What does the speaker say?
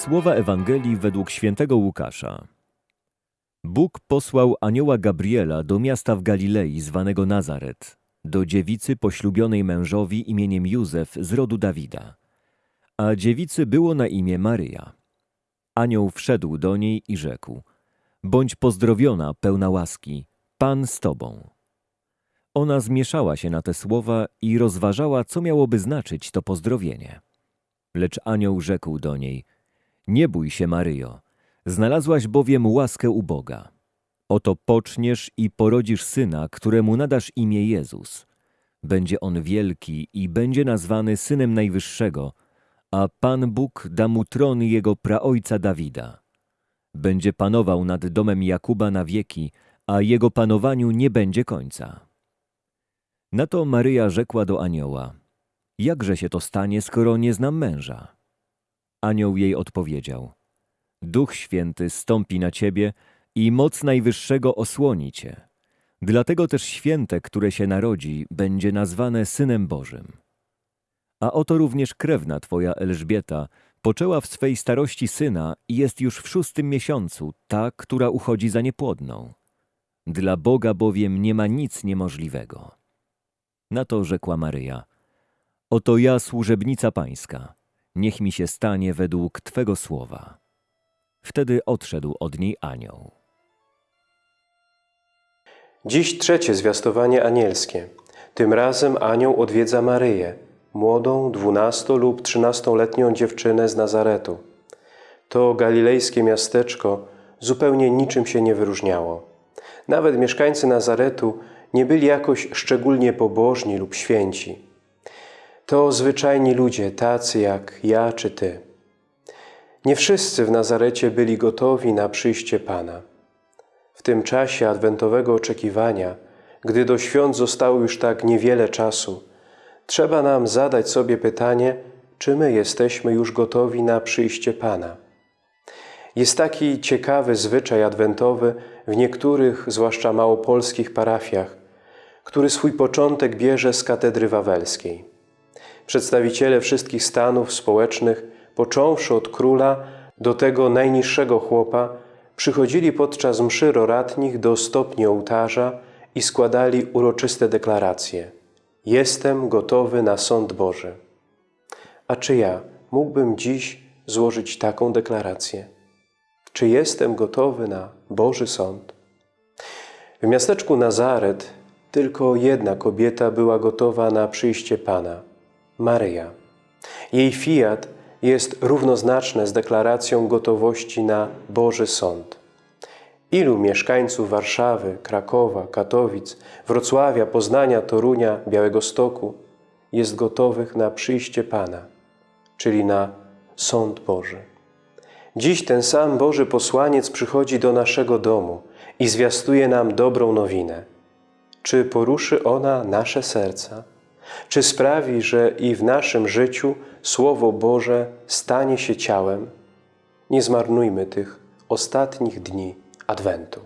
Słowa Ewangelii według świętego Łukasza. Bóg posłał anioła Gabriela do miasta w Galilei zwanego Nazaret, do dziewicy poślubionej mężowi imieniem Józef z rodu Dawida. A dziewicy było na imię Maryja. Anioł wszedł do niej i rzekł: Bądź pozdrowiona, pełna łaski, Pan z tobą. Ona zmieszała się na te słowa i rozważała, co miałoby znaczyć to pozdrowienie. Lecz anioł rzekł do niej: Nie bój się, Maryjo, znalazłaś bowiem łaskę u Boga. Oto poczniesz i porodzisz syna, któremu nadasz imię Jezus. Będzie on wielki i będzie nazwany synem Najwyższego, a Pan Bóg da mu tron jego praojca Dawida. Będzie panował nad domem Jakuba na wieki, a jego panowaniu nie będzie końca. Na to Maryja rzekła do anioła: Jakże się to stanie, skoro nie znam męża? Anioł jej odpowiedział: Duch Święty stąpi na ciebie i moc Najwyższego osłoni cię. Dlatego też święte, które się narodzi, będzie nazwane Synem Bożym. A oto również krewna twoja Elżbieta poczęła w swej starości syna i jest już w szóstym miesiącu, ta, która uchodzi za niepłodną. Dla Boga bowiem nie ma nic niemożliwego. Na to rzekła Maryja: Oto ja, służebnica pańska, niech mi się stanie według Twego słowa. Wtedy odszedł od niej anioł. Dziś trzecie zwiastowanie anielskie. Tym razem anioł odwiedza Maryję, młodą, dwunasto lub trzynastoletnią dziewczynę z Nazaretu. To galilejskie miasteczko zupełnie niczym się nie wyróżniało. Nawet mieszkańcy Nazaretu nie byli jakoś szczególnie pobożni lub święci. To zwyczajni ludzie, tacy jak ja czy Ty. Nie wszyscy w Nazarecie byli gotowi na przyjście Pana. W tym czasie adwentowego oczekiwania, gdy do świąt zostało już tak niewiele czasu, trzeba nam zadać sobie pytanie, czy my jesteśmy już gotowi na przyjście Pana. Jest taki ciekawy zwyczaj adwentowy w niektórych, zwłaszcza małopolskich parafiach, który swój początek bierze z katedry wawelskiej. Przedstawiciele wszystkich stanów społecznych, począwszy od króla do tego najniższego chłopa, przychodzili podczas mszy roratnich do stopni ołtarza i składali uroczyste deklaracje. Jestem gotowy na sąd Boży. A czy ja mógłbym dziś złożyć taką deklarację? Czy jestem gotowy na Boży sąd? W miasteczku Nazaret tylko jedna kobieta była gotowa na przyjście Pana – Maryja. Jej fiat jest równoznaczne z deklaracją gotowości na Boży Sąd. Ilu mieszkańców Warszawy, Krakowa, Katowic, Wrocławia, Poznania, Torunia, Białegostoku jest gotowych na przyjście Pana, czyli na Sąd Boży. Dziś ten sam Boży posłaniec przychodzi do naszego domu i zwiastuje nam dobrą nowinę. Czy poruszy ona nasze serca? Czy sprawi, że i w naszym życiu Słowo Boże stanie się ciałem? Nie zmarnujmy tych ostatnich dni Adwentu.